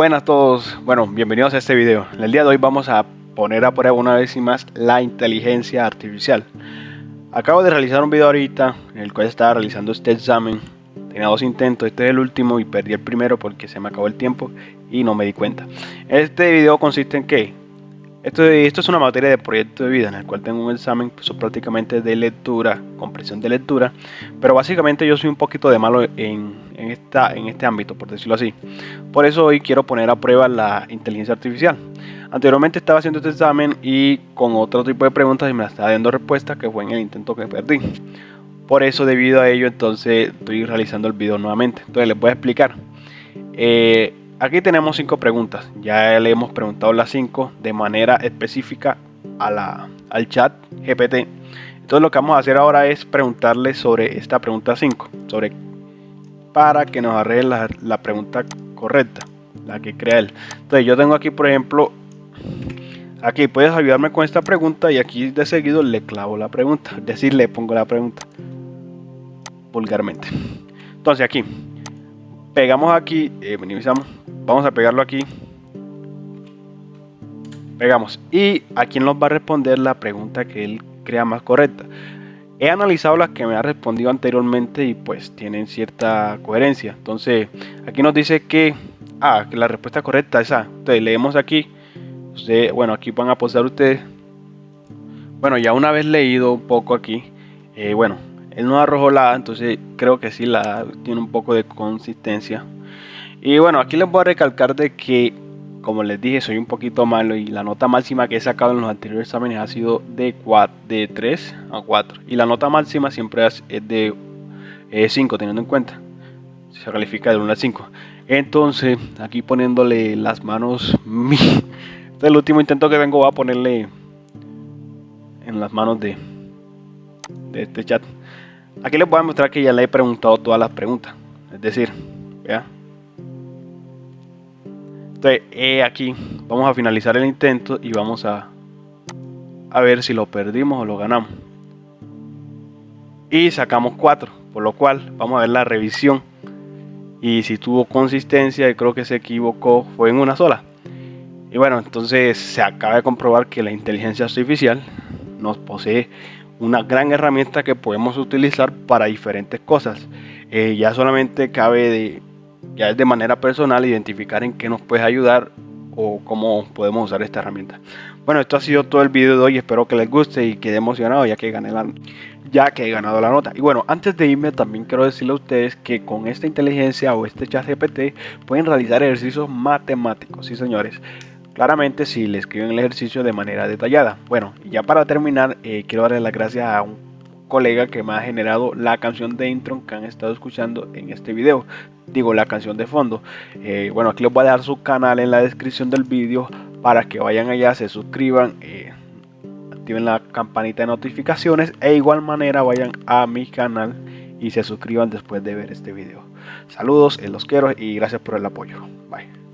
Buenas a todos, bueno, bienvenidos a este video. En el día de hoy vamos a poner a prueba una vez y más la inteligencia artificial. Acabo de realizar un video ahorita en el cual estaba realizando este examen. Tenía dos intentos, este es el último y perdí el primero porque se me acabó el tiempo y no me di cuenta. Este video consiste en que esto, esto, es una materia de proyecto de vida en el cual tengo un examen pues, prácticamente de lectura, comprensión de lectura, pero básicamente yo soy un poquito de malo en, esta, en este ámbito, por decirlo así. Por eso hoy quiero poner a prueba la inteligencia artificial. Anteriormente estaba haciendo este examen y con otro tipo de preguntas y me la estaba dando respuesta que fue en el intento que perdí. Por eso debido a ello entonces estoy realizando el video nuevamente. Entonces les voy a explicar. Eh, Aquí tenemos cinco preguntas. Ya le hemos preguntado las cinco de manera específica a la, al chat GPT. Entonces lo que vamos a hacer ahora es preguntarle sobre esta pregunta 5. Sobre para que nos arregle la, pregunta correcta. La que crea él. Entonces yo tengo aquí por ejemplo. Aquí puedes ayudarme con esta pregunta y aquí de seguido le clavo la pregunta. Es decir, le pongo la pregunta. Vulgarmente. Entonces aquí. Pegamos aquí. Eh, minimizamos Vamos a pegarlo aquí. Pegamos. Y a quién nos va a responder la pregunta que él crea más correcta. He analizado las que me ha respondido anteriormente y pues tienen cierta coherencia. Entonces, aquí nos dice que, ah, que la respuesta correcta es A. Entonces, leemos aquí. bueno, aquí van a posar ustedes. Bueno, ya una vez leído un poco aquí, eh, bueno, él no arrojó la A, entonces creo que sí la tiene un poco de consistencia. Y bueno, aquí les voy a recalcar de que, como les dije, soy un poquito malo y la nota máxima que he sacado en los anteriores exámenes ha sido de, 4, de 3 a 4. Y la nota máxima siempre es de 5, teniendo en cuenta. Se califica de 1 a 5. Entonces, aquí poniéndole las manos... Este es el último intento que vengo a ponerle en las manos de, de este chat. Aquí les voy a mostrar que ya le he preguntado todas las preguntas. Es decir, vea entonces, aquí vamos a finalizar el intento y vamos a, a ver si lo perdimos o lo ganamos. Y sacamos 4, por lo cual vamos a ver la revisión. Y si tuvo consistencia, y creo que se equivocó, fue en una sola. Y bueno, entonces se acaba de comprobar que la inteligencia artificial nos posee una gran herramienta que podemos utilizar para diferentes cosas. Eh, ya solamente cabe de ya es de manera personal identificar en qué nos puede ayudar o cómo podemos usar esta herramienta. Bueno, esto ha sido todo el video de hoy, espero que les guste y quede emocionado ya que gané la ya que he ganado la nota. Y bueno, antes de irme también quiero decirle a ustedes que con esta inteligencia o este chat GPT pueden realizar ejercicios matemáticos, sí señores. Claramente si le escriben el ejercicio de manera detallada. Bueno, ya para terminar, eh, quiero darle las gracias a un colega que me ha generado la canción de intro que han estado escuchando en este video. Digo la canción de fondo. Eh, bueno aquí les voy a dejar su canal en la descripción del vídeo para que vayan allá se suscriban eh, activen la campanita de notificaciones e igual manera vayan a mi canal y se suscriban después de ver este video. Saludos eh, los quiero y gracias por el apoyo. Bye